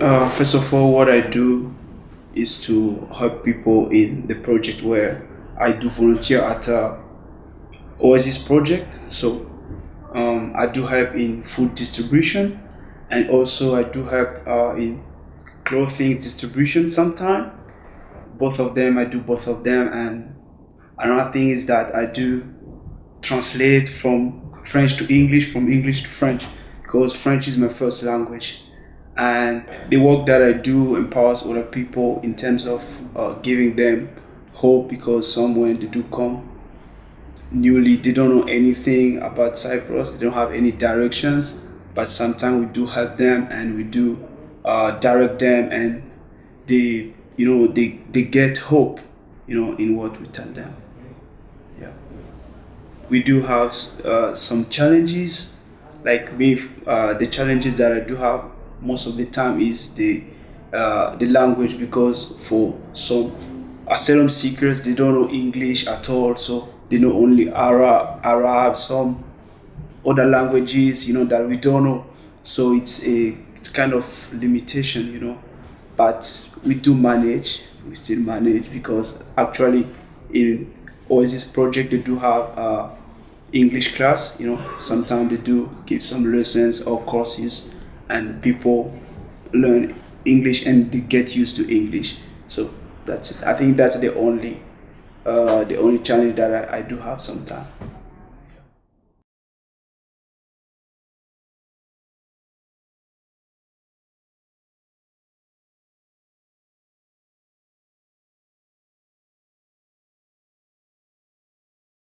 Uh, first of all, what I do is to help people in the project where I do volunteer at a Oasis project. So um, I do help in food distribution and also I do help uh, in clothing distribution sometime. Both of them, I do both of them. And another thing is that I do translate from French to English, from English to French, because French is my first language and the work that I do empowers other people in terms of uh, giving them hope because some when they do come newly they don't know anything about Cyprus they don't have any directions but sometimes we do help them and we do uh, direct them and they you know they, they get hope you know in what we tell them. Yeah. We do have uh, some challenges like me uh, the challenges that I do have most of the time is the uh, the language because for some asylum seekers they don't know English at all so they know only Arab Arab some other languages you know that we don't know. So it's a kind of limitation you know but we do manage we still manage because actually in Oasis project they do have uh, English class you know sometimes they do give some lessons or courses and people learn English and they get used to English. So that's it. I think that's the only uh, the only challenge that I, I do have sometimes.